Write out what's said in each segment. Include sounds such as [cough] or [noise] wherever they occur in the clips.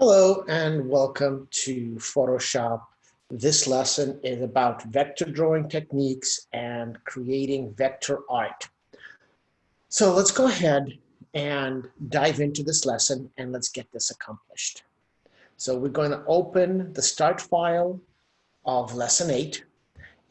Hello and welcome to Photoshop. This lesson is about vector drawing techniques and creating vector art. So let's go ahead and dive into this lesson and let's get this accomplished. So we're going to open the start file of lesson eight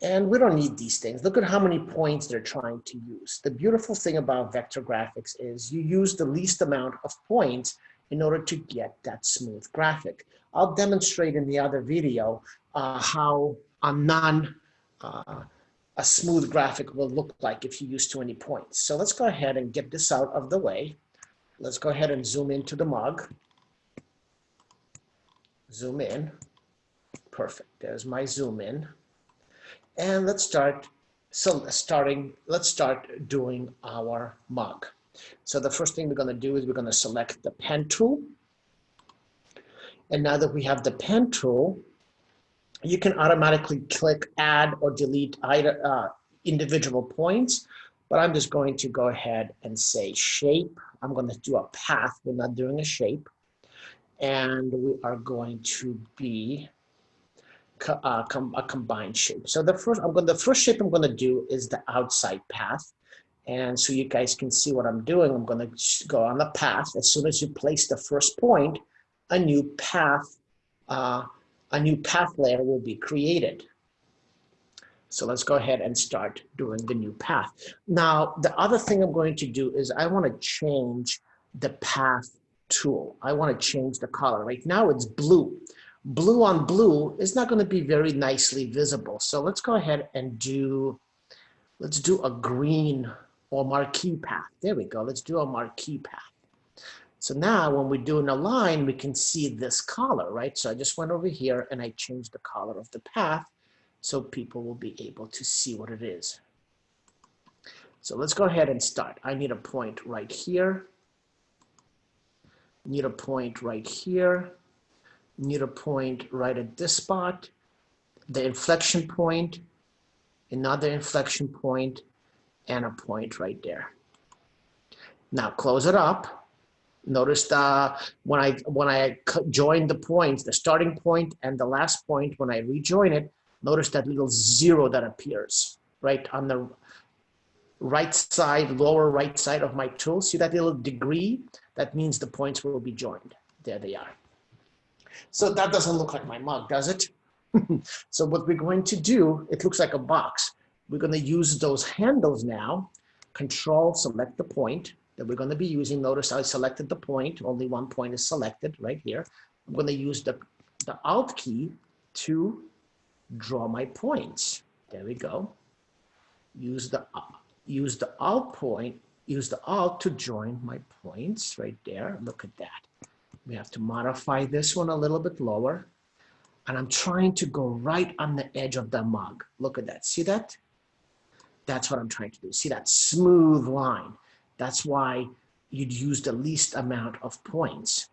and we don't need these things. Look at how many points they're trying to use. The beautiful thing about vector graphics is you use the least amount of points in order to get that smooth graphic. I'll demonstrate in the other video uh, how a non, uh, a smooth graphic will look like if you use too many points. So let's go ahead and get this out of the way. Let's go ahead and zoom into the mug. Zoom in. Perfect. There's my zoom in. And let's start so starting, let's start doing our mug. So the first thing we're going to do is we're going to select the pen tool. And now that we have the pen tool, you can automatically click add or delete either, uh, individual points. But I'm just going to go ahead and say shape. I'm going to do a path. We're not doing a shape. And we are going to be uh, com a combined shape. So the first, I'm going, the first shape I'm going to do is the outside path. And so you guys can see what I'm doing. I'm going to go on the path. As soon as you place the first point, a new path, uh, a new path layer will be created. So let's go ahead and start doing the new path. Now, the other thing I'm going to do is I want to change the path tool. I want to change the color. Right now it's blue. Blue on blue is not going to be very nicely visible. So let's go ahead and do, let's do a green or marquee path. There we go. Let's do a marquee path. So now when we're doing a line, we can see this color, right? So I just went over here and I changed the color of the path so people will be able to see what it is. So let's go ahead and start. I need a point right here. Need a point right here. Need a point right at this spot. The inflection point, another inflection point, and a point right there. Now close it up. Notice the, when I, when I join the points, the starting point and the last point, when I rejoin it, notice that little zero that appears right on the right side, lower right side of my tool. See that little degree? That means the points will be joined. There they are. So that doesn't look like my mug, does it? [laughs] so what we're going to do, it looks like a box. We're going to use those handles now. Control, select the point that we're going to be using. Notice I selected the point. Only one point is selected right here. I'm going to use the, the Alt key to draw my points. There we go. Use the, use the Alt point, use the Alt to join my points right there. Look at that. We have to modify this one a little bit lower. And I'm trying to go right on the edge of the mug. Look at that. See that? That's what I'm trying to do. See that smooth line. That's why you'd use the least amount of points.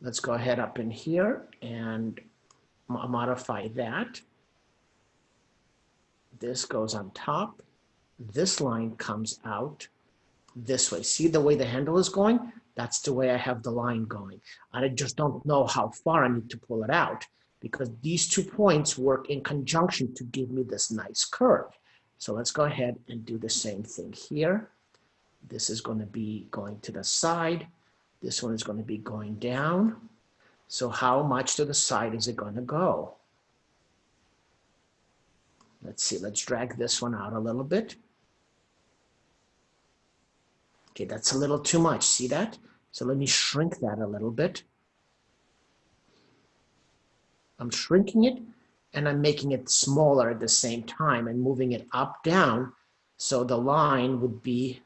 Let's go ahead up in here and modify that. This goes on top. This line comes out this way. See the way the handle is going? That's the way I have the line going. And I just don't know how far I need to pull it out because these two points work in conjunction to give me this nice curve. So let's go ahead and do the same thing here. This is going to be going to the side. This one is going to be going down. So how much to the side is it going to go? Let's see, let's drag this one out a little bit. Okay, that's a little too much, see that? So let me shrink that a little bit. I'm shrinking it and I'm making it smaller at the same time and moving it up, down, so the line would be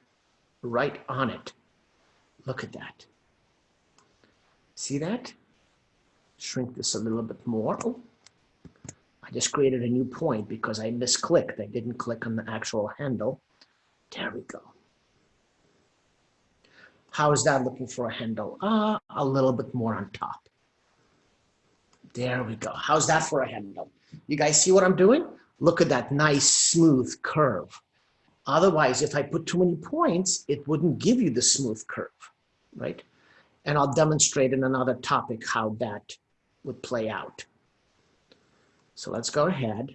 right on it. Look at that. See that? Shrink this a little bit more. Oh, I just created a new point because I misclicked. I didn't click on the actual handle. There we go. How is that looking for a handle? Uh, a little bit more on top. There we go. How's that for a handle? You guys see what I'm doing? Look at that nice smooth curve. Otherwise, if I put too many points, it wouldn't give you the smooth curve, right? And I'll demonstrate in another topic how that would play out. So let's go ahead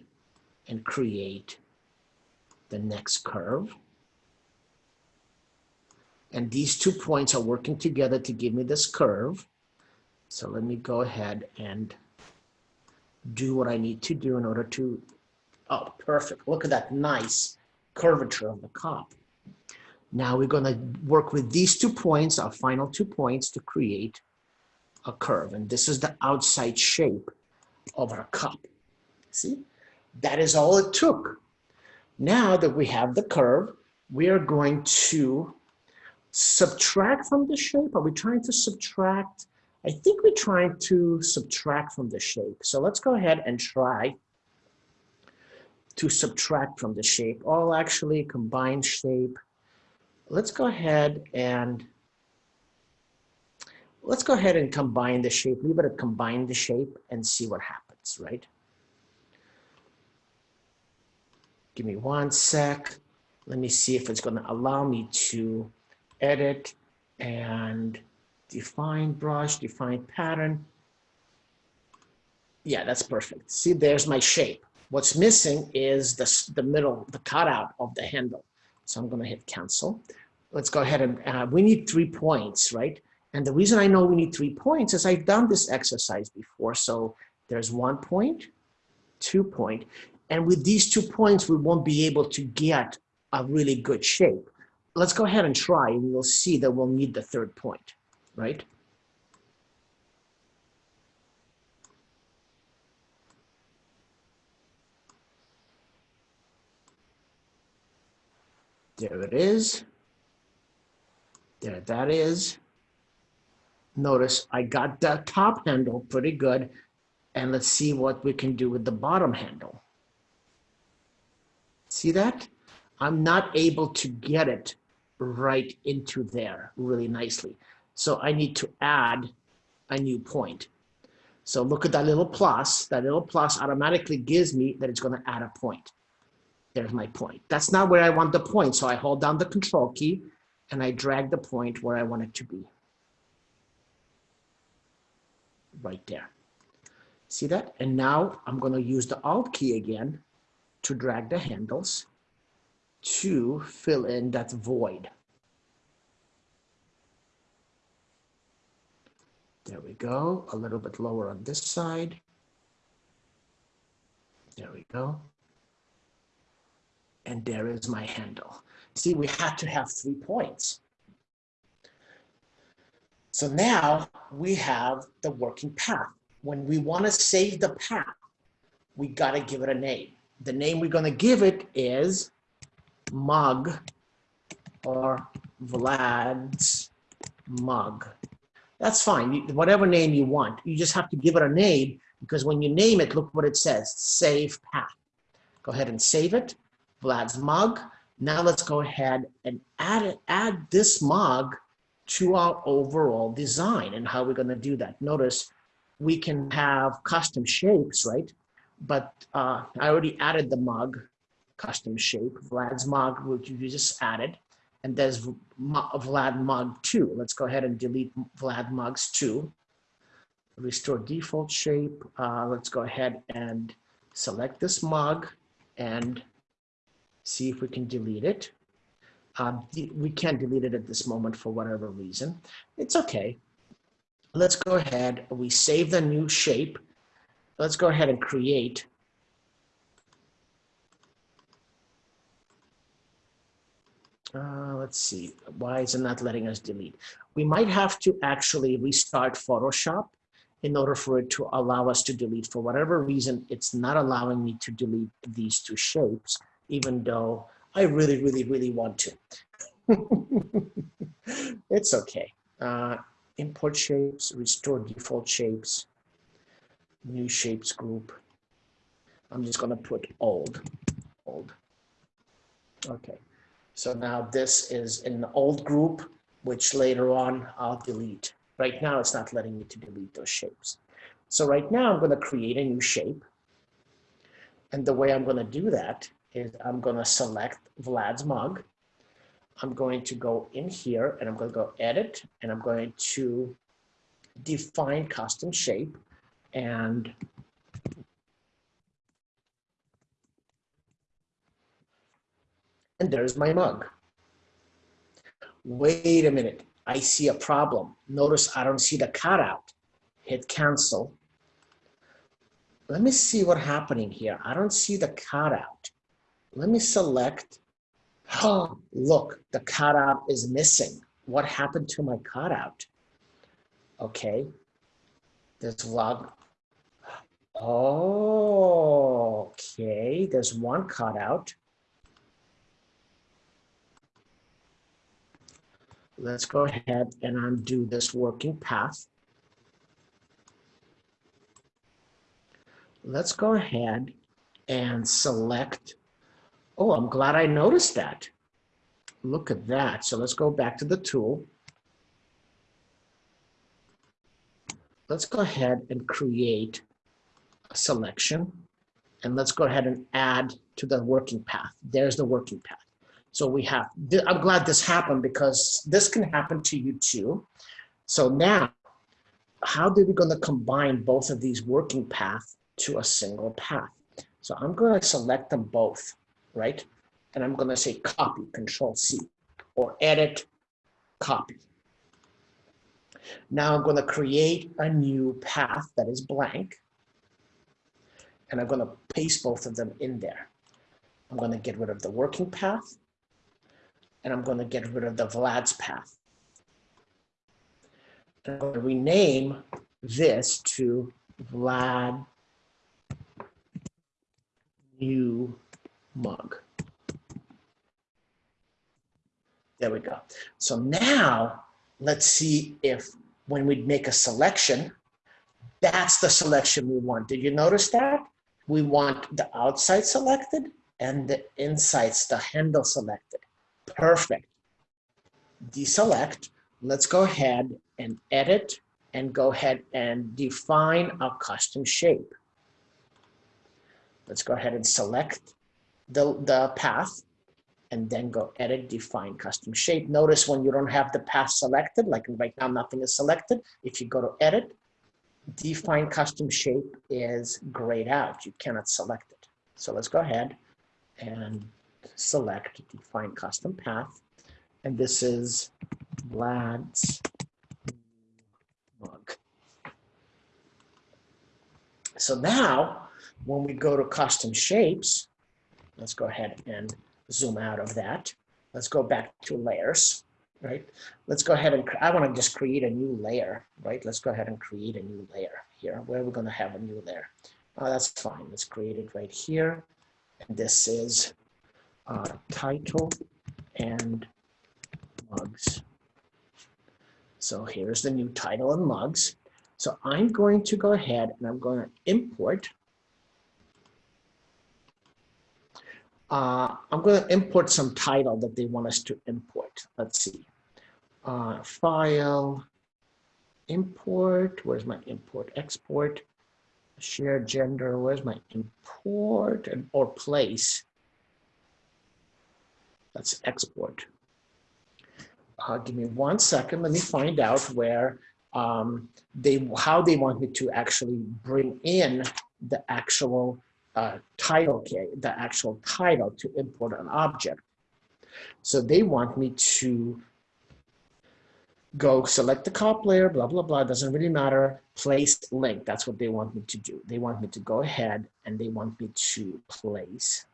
and create the next curve. And these two points are working together to give me this curve. So let me go ahead and do what I need to do in order to, oh, perfect. Look at that nice curvature of the cup. Now we're gonna work with these two points, our final two points to create a curve. And this is the outside shape of our cup. See, that is all it took. Now that we have the curve, we are going to subtract from the shape. Are we trying to subtract? I think we're trying to subtract from the shape. So let's go ahead and try to subtract from the shape. All actually combine shape. Let's go ahead and let's go ahead and combine the shape. It at combine the shape and see what happens, right? Give me one sec. Let me see if it's going to allow me to edit and define brush, define pattern. Yeah, that's perfect. See, there's my shape. What's missing is the, the middle, the cutout of the handle. So I'm going to hit cancel. Let's go ahead and uh, we need three points, right? And the reason I know we need three points is I've done this exercise before. So there's one point, two point, and with these two points, we won't be able to get a really good shape. Let's go ahead and try and you'll see that we'll need the third point, right? There it is. There that is. Notice I got the top handle pretty good. And let's see what we can do with the bottom handle. See that? I'm not able to get it right into there really nicely. So I need to add a new point. So look at that little plus. That little plus automatically gives me that it's going to add a point. There's my point. That's not where I want the point. So I hold down the control key and I drag the point where I want it to be. Right there. See that? And now I'm going to use the Alt key again to drag the handles to fill in that void. There we go, a little bit lower on this side. There we go. And there is my handle. See, we had to have three points. So now we have the working path. When we want to save the path, we got to give it a name the name we're going to give it is mug or Vlad's mug. That's fine, whatever name you want. You just have to give it a name because when you name it, look what it says, save path. Go ahead and save it, Vlad's mug. Now let's go ahead and add, it, add this mug to our overall design and how we're gonna do that. Notice we can have custom shapes, right? but uh, I already added the mug custom shape, Vlad's mug, which you just added, and there's Vlad mug 2. Let's go ahead and delete Vlad mugs 2. Restore default shape. Uh, let's go ahead and select this mug and see if we can delete it. Uh, we can't delete it at this moment for whatever reason. It's okay. Let's go ahead. We save the new shape let's go ahead and create Uh, let's see, why is it not letting us delete? We might have to actually restart Photoshop in order for it to allow us to delete. For whatever reason, it's not allowing me to delete these two shapes, even though I really, really, really want to. [laughs] it's okay. Uh, import shapes, restore default shapes new shapes group. I'm just going to put old, old. Okay, so now this is an old group, which later on I'll delete. Right now, it's not letting me to delete those shapes. So right now, I'm going to create a new shape. And the way I'm going to do that is I'm going to select Vlad's mug. I'm going to go in here and I'm going to go edit and I'm going to define custom shape and and there's my mug. Wait a minute, I see a problem. Notice I don't see the cutout. Hit cancel. Let me see what happening here. I don't see the cutout. Let me select. Oh, [gasps] look, the cutout is missing. What happened to my cutout? Okay, there's log. Oh, okay, there's one cutout. Let's go ahead and undo this working path. Let's go ahead and select. Oh, I'm glad I noticed that. Look at that. So let's go back to the tool. Let's go ahead and create a selection. And let's go ahead and add to the working path. There's the working path. So we have, I'm glad this happened because this can happen to you too. So now, how are we going to combine both of these working paths to a single path? So I'm going to select them both, right? And I'm going to say copy, control C, or edit, copy. Now I'm going to create a new path that is blank. And I'm going to paste both of them in there. I'm going to get rid of the working path and I'm going to get rid of the Vlad's path. And I'm going to rename this to Vlad new mug. There we go. So now let's see if when we make a selection, that's the selection we want. Did you notice that? We want the outside selected and the insides, the handle selected. Perfect. Deselect. Let's go ahead and edit and go ahead and define a custom shape. Let's go ahead and select the, the path and then go edit, define custom shape. Notice when you don't have the path selected, like right now nothing is selected. If you go to edit, define custom shape is grayed out. You cannot select it. So let's go ahead and select define custom path. And this is Vlad's mug. So now when we go to custom shapes, let's go ahead and zoom out of that. Let's go back to layers, right? Let's go ahead and, I want to just create a new layer, right? Let's go ahead and create a new layer here. Where we're we going to have a new layer? Oh, that's fine. Let's create it right here. And this is uh, title and mugs. So here's the new title and mugs. So I'm going to go ahead and I'm going to import. Uh, I'm going to import some title that they want us to import. Let's see. Uh, file, import, where's my import, export, share gender, where's my import, and, or place. Let's export. Uh, give me one second. Let me find out where um, they, how they want me to actually bring in the actual uh, title, the actual title to import an object. So they want me to go select the cop layer, blah, blah, blah, doesn't really matter, place link. That's what they want me to do. They want me to go ahead and they want me to place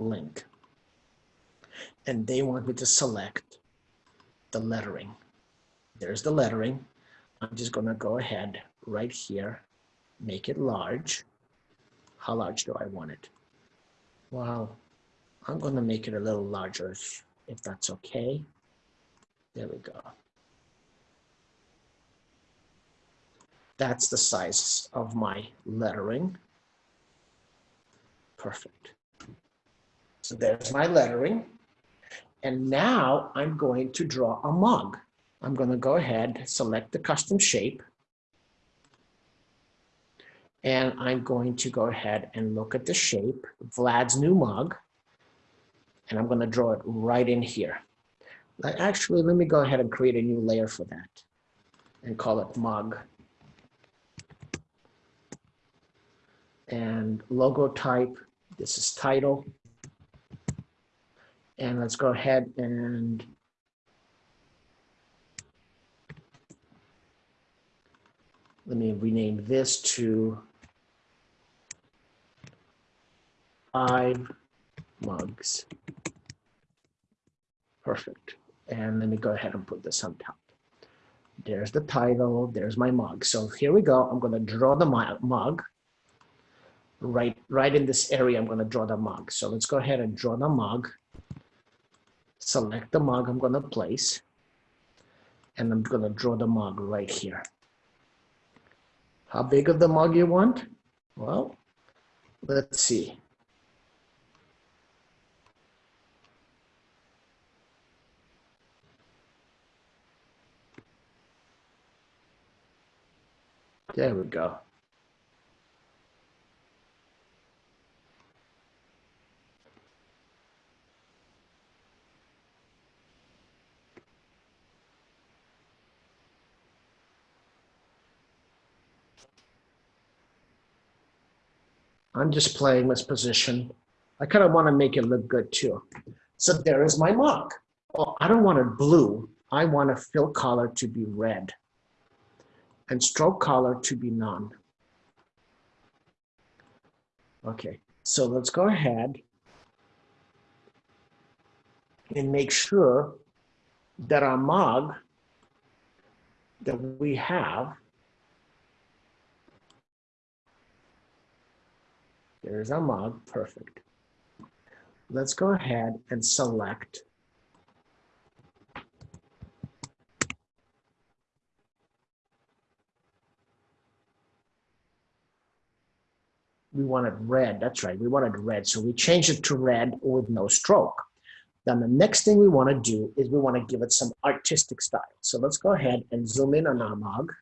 link and they want me to select the lettering. There's the lettering. I'm just gonna go ahead right here, make it large. How large do I want it? Well, I'm gonna make it a little larger if, if that's okay. There we go. That's the size of my lettering. Perfect. So there's my lettering. And now I'm going to draw a mug. I'm going to go ahead, select the custom shape. And I'm going to go ahead and look at the shape, Vlad's new mug. And I'm going to draw it right in here. Actually, let me go ahead and create a new layer for that and call it mug. And logo type, this is title. And let's go ahead and let me rename this to five mugs. Perfect. And let me go ahead and put this on top. There's the title, there's my mug. So here we go. I'm gonna draw the mug. Right, right in this area, I'm gonna draw the mug. So let's go ahead and draw the mug. Select the mug I'm gonna place. And I'm gonna draw the mug right here. How big of the mug you want? Well, let's see. There we go. I'm just playing this position. I kind of want to make it look good too. So there is my mug. Well, I don't want it blue. I want a fill color to be red and stroke color to be none. Okay, so let's go ahead and make sure that our mug that we have, there's our mug, perfect. Let's go ahead and select we wanted red. That's right. We wanted red. So we changed it to red with no stroke. Then the next thing we want to do is we want to give it some artistic style. So let's go ahead and zoom in on our mug.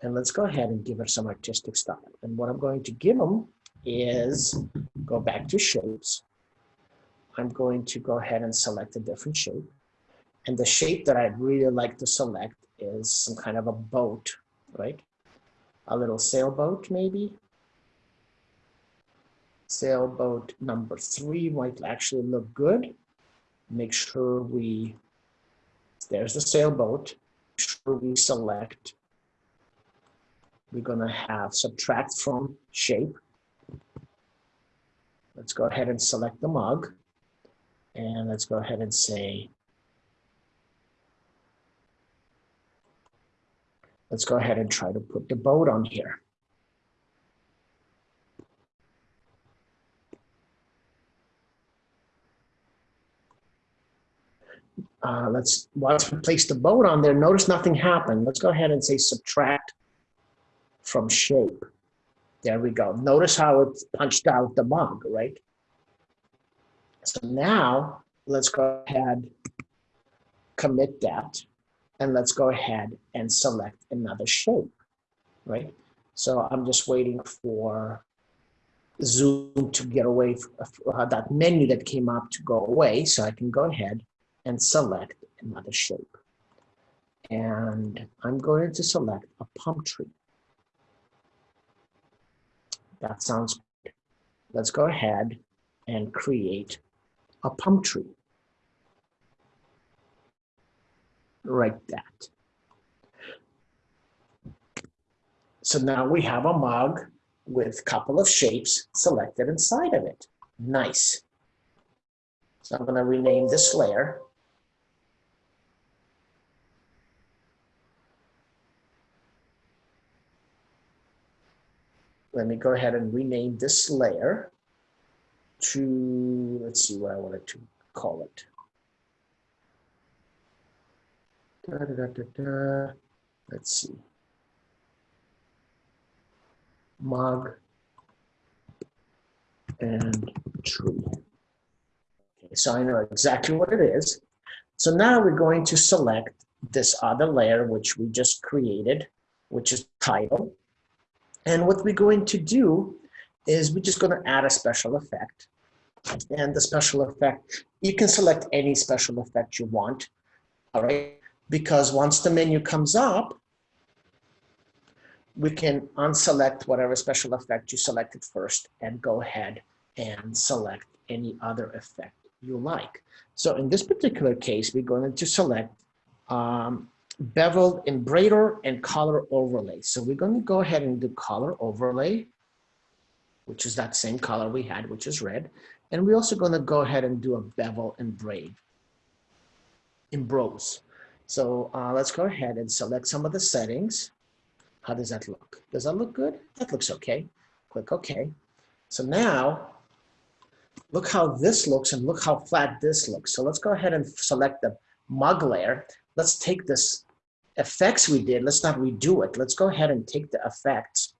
And let's go ahead and give it some artistic style. And what I'm going to give them is go back to shapes. I'm going to go ahead and select a different shape. And the shape that I'd really like to select is some kind of a boat, right? A little sailboat maybe, sailboat number three might actually look good. Make sure we, there's the sailboat, Make sure we select, we're gonna have subtract from shape. Let's go ahead and select the mug. And let's go ahead and say, let's go ahead and try to put the boat on here. uh, let's place the boat on there, notice nothing happened. Let's go ahead and say subtract from shape. There we go. Notice how it punched out the mug, right? So now let's go ahead, commit that, and let's go ahead and select another shape, right? So I'm just waiting for Zoom to get away, uh, that menu that came up to go away, so I can go ahead and select another shape. And I'm going to select a palm tree. That sounds good. Let's go ahead and create a palm tree. Like that. So now we have a mug with a couple of shapes selected inside of it. Nice. So I'm going to rename this layer let me go ahead and rename this layer to, let's see what I wanted to call it. Da, da, da, let's see. Mug and tree. Okay, so I know exactly what it is. So now we're going to select this other layer, which we just created, which is title. And what we're going to do is we're just going to add a special effect. And the special effect, you can select any special effect you want. all right? Because once the menu comes up, we can unselect whatever special effect you selected first and go ahead and select any other effect you like. So in this particular case, we're going to select um, beveled embrader and color overlay. So we're going to go ahead and do color overlay, which is that same color we had, which is red. And we're also going to go ahead and do a bevel and braid, embroze. So uh, let's go ahead and select some of the settings. How does that look? Does that look good? That looks okay. Click OK. So now, look how this looks and look how flat this looks. So let's go ahead and select the mug layer. Let's take this effects we did, let's not redo it. Let's go ahead and take the effects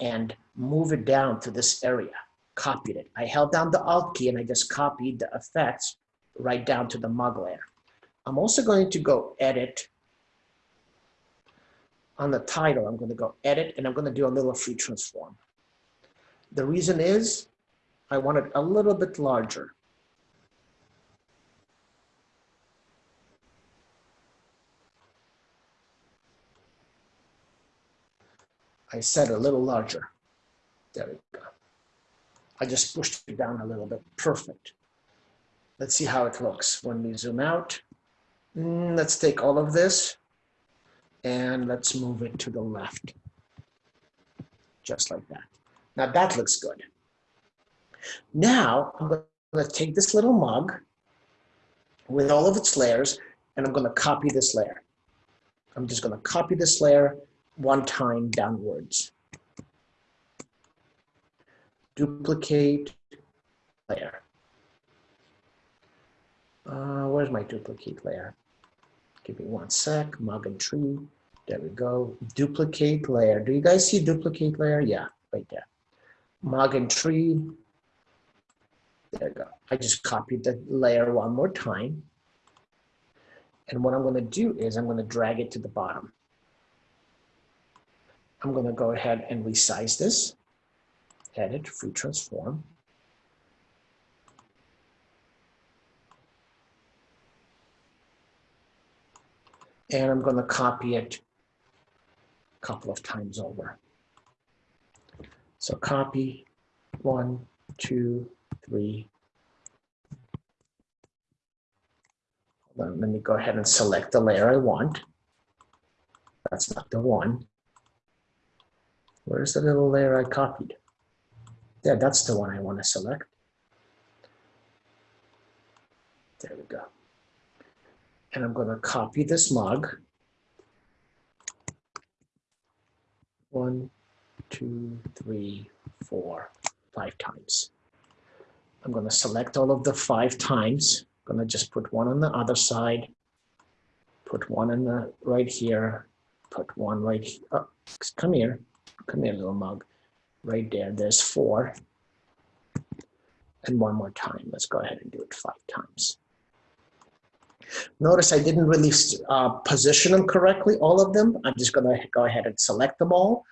and move it down to this area. Copied it. I held down the Alt key and I just copied the effects right down to the mug layer. I'm also going to go edit on the title, I'm going to go edit and I'm going to do a little free transform. The reason is I want it a little bit larger. I set a little larger. There we go. I just pushed it down a little bit. Perfect. Let's see how it looks when we zoom out. Mm, let's take all of this and let's move it to the left. Just like that. Now that looks good. Now I'm going to take this little mug with all of its layers and I'm going to copy this layer. I'm just going to copy this layer one time downwards. Duplicate layer. Uh, where's my duplicate layer? Give me one sec, mug and tree. There we go. Duplicate layer. Do you guys see duplicate layer? Yeah, right there. Mug and tree. There we go. I just copied the layer one more time. And what I'm going to do is I'm going to drag it to the bottom. I'm going to go ahead and resize this. Edit, free transform. And I'm going to copy it a couple of times over. So copy, one, two, three. Let me go ahead and select the layer I want. That's not the one. Where's the little layer I copied? Yeah, that's the one I want to select. There we go. And I'm going to copy this mug. One, two, three, four, five times. I'm going to select all of the five times. I'm going to just put one on the other side, put one in the right here, put one right here. Oh, come here. Come here, little mug. Right there, there's four. And one more time. Let's go ahead and do it five times. Notice I didn't really uh, position them correctly, all of them. I'm just gonna go ahead and select them all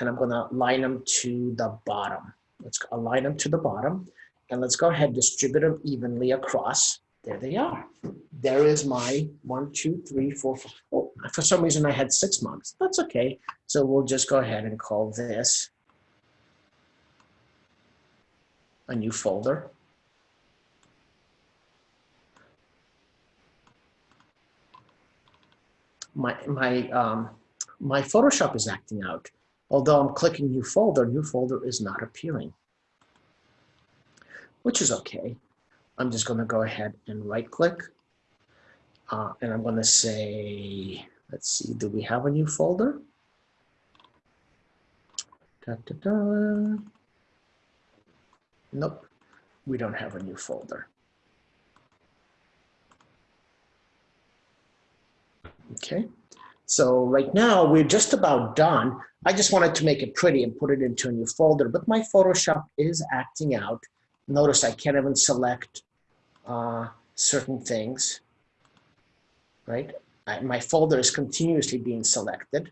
and I'm gonna line them to the bottom. Let's align them to the bottom and let's go ahead distribute them evenly across. There they are. There is my one, two, three, four, four. Oh, for some reason I had six months. That's okay. So we'll just go ahead and call this a new folder. My, my, um, my Photoshop is acting out. Although I'm clicking new folder, new folder is not appearing, which is okay. I'm just going to go ahead and right click. Uh, and I'm going to say, let's see, do we have a new folder? Da, da, da. Nope, we don't have a new folder. Okay, so right now we're just about done. I just wanted to make it pretty and put it into a new folder, but my Photoshop is acting out. Notice I can't even select uh, certain things, right? I, my folder is continuously being selected.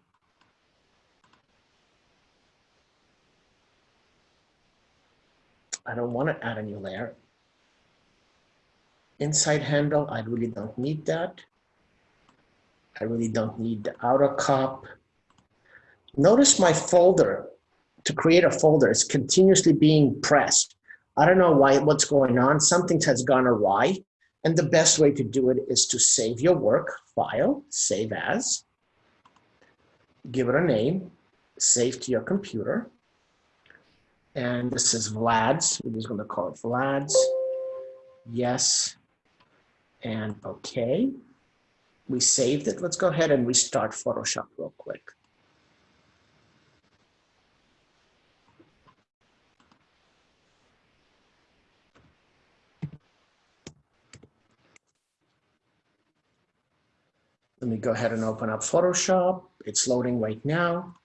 I don't want to add a new layer. Inside handle, I really don't need that. I really don't need the outer cup. Notice my folder, to create a folder, is continuously being pressed. I don't know why, what's going on. Something has gone awry. And the best way to do it is to save your work, file, save as, give it a name, save to your computer. And this is Vlad's, we're just gonna call it Vlad's. Yes, and okay. We saved it. Let's go ahead and restart Photoshop real quick. Let me go ahead and open up Photoshop. It's loading right now.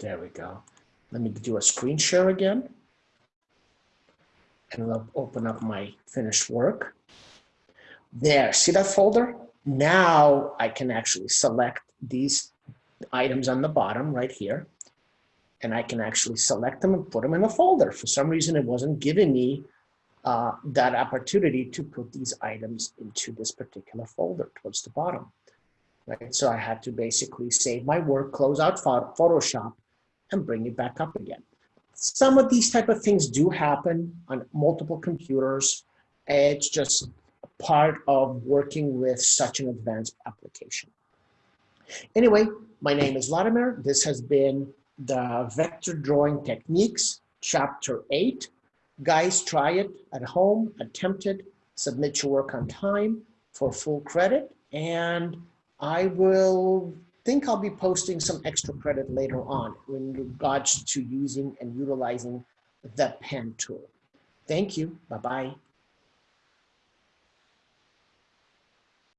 There we go. Let me do a screen share again. And I'll open up my finished work. There, see that folder? Now I can actually select these items on the bottom right here. And I can actually select them and put them in a folder. For some reason, it wasn't giving me uh, that opportunity to put these items into this particular folder towards the bottom. Right? So I had to basically save my work, close out Photoshop, and bring it back up again. Some of these type of things do happen on multiple computers. It's just part of working with such an advanced application. Anyway, my name is Vladimir. This has been the Vector Drawing Techniques, Chapter 8. Guys, try it at home, attempt it, submit your work on time for full credit, and I will think I'll be posting some extra credit later on in regards to using and utilizing the pen tool. Thank you. Bye-bye.